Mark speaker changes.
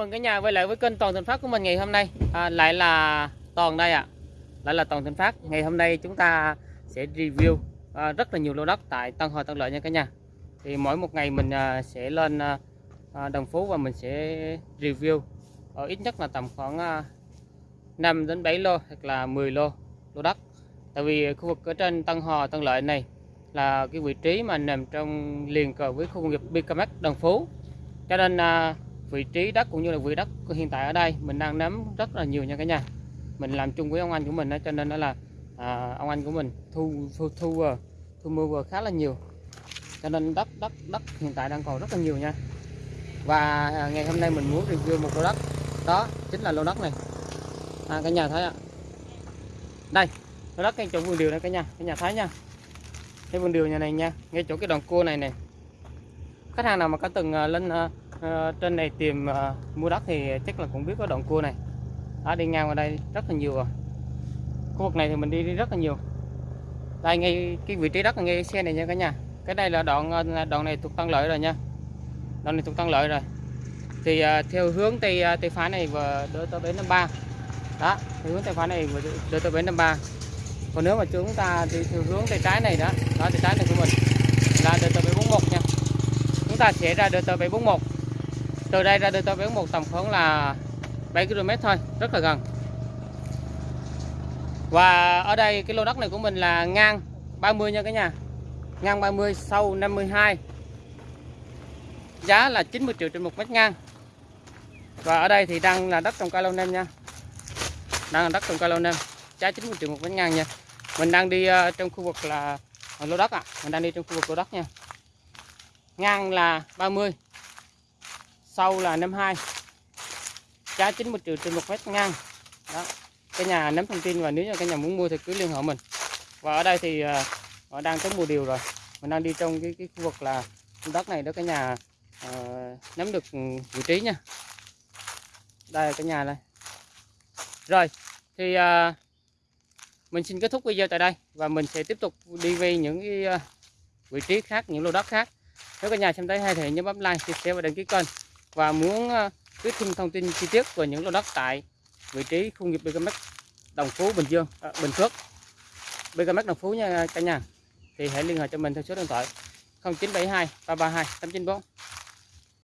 Speaker 1: mừng cả nhà quay lại với kênh Toàn Thành Phát của mình ngày hôm nay. À, Lại là Toàn đây ạ. Lại là Toàn Thành Phát. Ngày hôm nay chúng ta sẽ review à, rất là nhiều lô đất tại Tân Hòa Tân Lợi nha cả nhà. Thì mỗi một ngày mình à, sẽ lên à, à Đồng Phú và mình sẽ review. Ở ít nhất là tầm khoảng à, 5 đến 7 lô hoặc là 10 lô lô đất. Tại vì khu vực ở trên Tân Hòa Tân Lợi này là cái vị trí mà nằm trong liền cờ với khu công nghiệp Bicamac Đồng Phú. Cho nên à, vị trí đất cũng như là vị đất hiện tại ở đây. Mình đang nắm rất là nhiều nha cả nhà. Mình làm chung với ông anh của mình đó, cho nên đó là à, ông anh của mình thu thu thu ờ, thu mua vừa khá là nhiều. Cho nên đất đất đất hiện tại đang còn rất là nhiều nha. Và à, ngày hôm nay mình muốn review một lô đất. Đó chính là lô đất này. À, cả nhà thấy ạ. Đây lô đất ngay chỗ vườn điều này cả nhà. Cả nhà thấy nha. Cái vườn điều nhà này nha. Ngay chỗ cái đoạn cua này này khách hàng nào mà có từng ờ, lên ờ, à, trên này tìm à, mua đất thì chắc là cũng biết có đoạn cua này. À, đi ngang qua đây rất là nhiều rồi. Khu vực này thì mình đi, đi rất là nhiều. Đây ngay cái vị trí đất là ngay xe này nha cả nhà. Cái đây là đoạn ờ, đoạn này thuộc tăng Lợi rồi nha. Đoạn này thuộc tăng Lợi rồi. Thì à, theo hướng tây tây phá này và đưa tới bến năm ba. Đó theo hướng tây phá này và đưa tới bến năm ba. Còn nếu mà chúng ta đi theo hướng tay trái này đó đó tay trái này của mình là DT 741 nha. Chúng ta sẽ ra DT 741 từ đây ra DT 741 tầm khoảng là 7 km thôi rất là gần. Và ở đây cái lô đất này của mình là ngang 30 nha cả nhà. Ngang 30 sâu 52 giá là 90 triệu trên một mét ngang. Và ở đây thì đang là đất trồng cây lâu năm nha. Đang là đất trồng cây lâu năm giá 90 triệu một mét ngang nha. Mình đang đi uh, trong khu vực là lô đất ạ. À. mình đang đi trong khu vực lô đất nha. Ngang là 30 sâu là 52 giá 90 triệu trên một mét ngang. Đó cái nhà nắm thông tin và nếu như cái nhà muốn mua thì cứ liên hệ mình. Và ở đây thì uh, đang tới mùa điều rồi. Mình đang đi trong cái, cái khu vực là đất này đó cái nhà à, uh, nắm được ừ, vị trí nha. Đây là cái nhà này. rồi thì uh, mình xin kết thúc video tại đây và mình sẽ tiếp tục đi về những cái uh, vị trí khác những lô đất khác. Nếu cả nhà xem thấy hay thì nhớ bấm like chia sẻ và đăng ký kênh và muốn ờ, biết thêm thông tin chi tiết về những lô đất tại vị trí khu nghiệp BKMX Đồng Phú Bình Dương à, Bình Phước. BKMX Đồng Phú nha cả nhà. Thì hãy liên hệ cho mình theo số điện thoại 0972 332 894